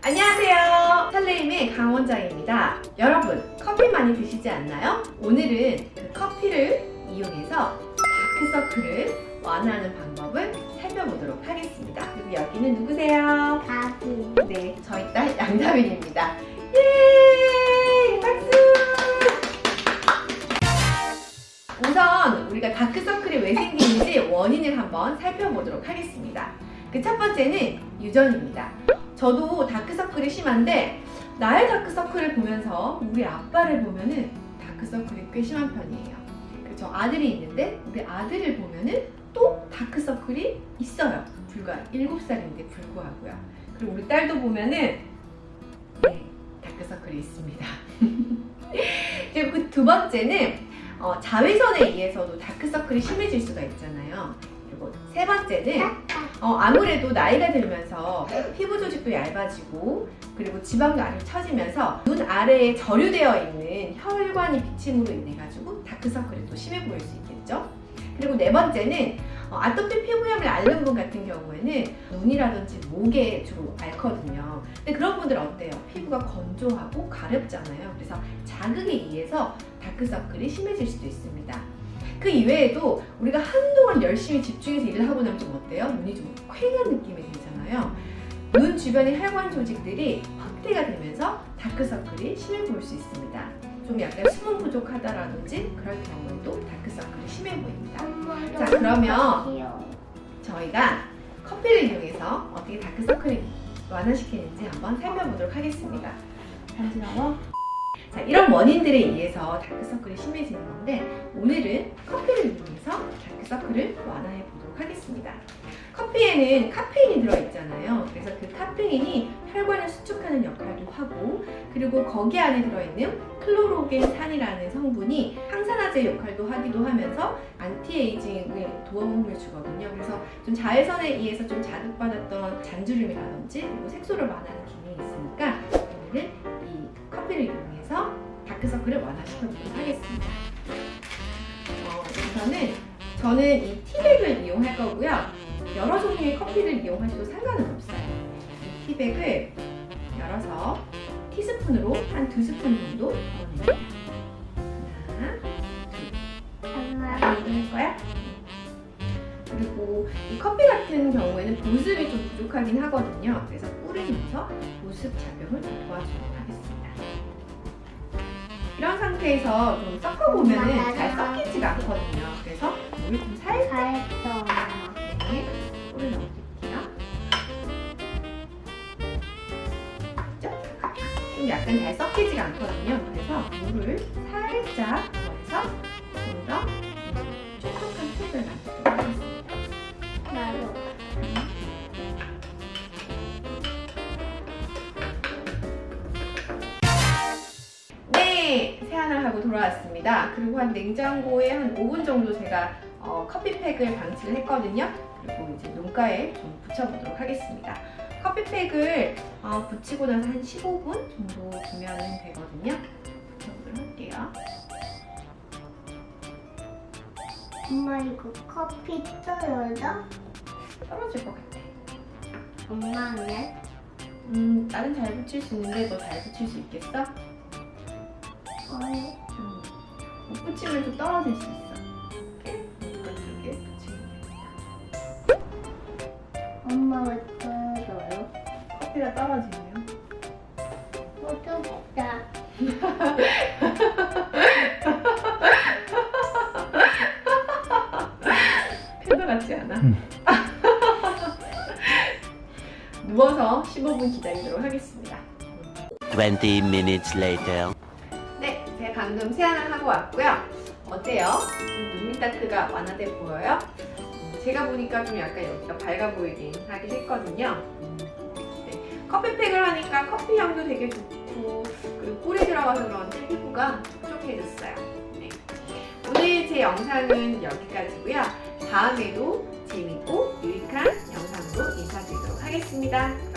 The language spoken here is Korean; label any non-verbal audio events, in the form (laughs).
안녕하세요. 설레임의 강원장입니다. 여러분 커피 많이 드시지 않나요? 오늘은 그 커피를 이용해서 다크서클을 완화하는 방법을 살펴보도록 하겠습니다. 그리고 여기는 누구세요? 가비 네 저희 딸 (laughs) 양다빈입니다. 예! 박수! 우선 우리가 다크서클이 왜 생기는지 원인을 한번 살펴보도록 하겠습니다. 그 첫 번째는 유전입니다 저도 다크서클이 심한데 나의 다크서클을 보면서 우리 아빠를 보면은 다크서클이 꽤 심한 편이에요. 그저 아들이 있는데 우리 아들을 보면은 또 다크서클이 있어요. 불과 7살인데 불구하고요. 그리고 우리 딸도 보면은 네, 다크서클이 있습니다. (laughs) 그리고 그두 번째는 어, 자외선에 의해서도 다크서클이 심해질 수가 있잖아요. 그리고 세 번째는 어, 아무래도 나이가 들면서 피부 조직도 얇아지고 그리고 아래로 처지면서 눈 아래에 저류되어 있는 혈관이 비침으로 인해 가지고 다크서클이 또 심해 보일 수 있겠죠. 그리고 네 번째는 어, 아토피 피부염을 앓는 분 같은 경우에는 눈이라든지 목에 주로 앓거든요. 근데 그런 분들 어때요? 피부가 건조하고 가렵잖아요. 그래서 자극에 의해서 다크서클이 심해질 수도 있습니다. 그 이외에도 우리가 한동안 열심히 집중해서 일을 하고 나면 좀 어때요? 눈이 좀 쾌한 느낌이 들잖아요. 눈 주변의 혈관 조직들이 확대가 되면서 다크서클이 심해 보일 수 있습니다. 좀 약간 수분 부족하다라든지 그럴 경우에도 다크서클이 심해 보입니다. 자, 그러면 저희가 커피를 이용해서 어떻게 다크서클을 완화시키는지 한번 살펴보도록 하겠습니다. 간지러워? 자, 이런 원인들에 의해서 다크서클이 심해지는 건데 오늘은 커피를 이용해서 다크서클을 완화해 보도록 하겠습니다. 커피에는 카페인이 들어있잖아요. 그래서 그 카페인이 혈관을 수축하는 역할도 하고 그리고 거기 안에 들어있는 클로로겐산이라는 성분이 항산화제 역할도 하기도 하면서 anti-aging에 도움을 주거든요. 그래서 좀 자외선에 의해서 좀 자극받았던 잔주름이라든지 그리고 색소를 완화하는 기능이 있으니까 오늘은 이 커피를 이용해서 다크서클을 완화시켜보도록 하겠습니다. 어, 우선은 저는 이 티백을 이용할 거고요. 여러 종류의 커피를 이용하셔도 상관은 없어요. 이 티백을 열어서 티스푼으로 한 두 스푼 정도 넣어줍니다. 하나, 둘. 할 거야? 그리고 이 커피 같은 경우에는 보습이 좀 부족하긴 하거든요. 그래서 넣어서 보습 작용을 도와주도록 하겠습니다. 상태에서 좀 섞어보면 잘 섞이지가 않거든요. 그래서 물을 좀 살짝 네, 꿀을 넣어줄게요. 좀 약간 잘 섞이지가 않거든요. 그래서 물을 살짝 더해서 네, 세안을 하고 돌아왔습니다. 그리고 한 냉장고에 한 5분 정도 제가 어, 커피팩을 방치를 했거든요. 그리고 이제 눈가에 좀 붙여보도록 하겠습니다. 커피팩을 어, 붙이고 나서 한 15분 정도 두면 되거든요. 붙여보도록 할게요. 엄마 이거 커피 떠요죠? 떨어질 것 같아. 엄마는? 음, 나는 잘 붙일 수 있는데 너 잘 붙일 수 있겠어? 좀, 못 붙이면 좀 떨어질 수 있어. 이렇게 이쪽에 붙이면 됩니다. 엄마 왜 떠요? 커피가 떨어지네요. 어쩌겠다 필터 (laughs) 같지 않아? (laughs) 누워서 15분 기다리도록 하겠습니다. 20 minutes later. 방금 세안을 하고 왔고요. 어때요? 좀 눈밑다크가 완화돼 보여요? 음, 제가 보니까 좀 약간 여기가 밝아 보이긴 하긴 했거든요. 네, 커피팩을 하니까 커피 향도 되게 좋고 그리고 꿀이 들어가서 그런지 피부가 촉촉해졌어요. 네. 오늘 제 영상은 여기까지고요. 다음에도 재밌고 유익한 영상으로 인사드리도록 하겠습니다.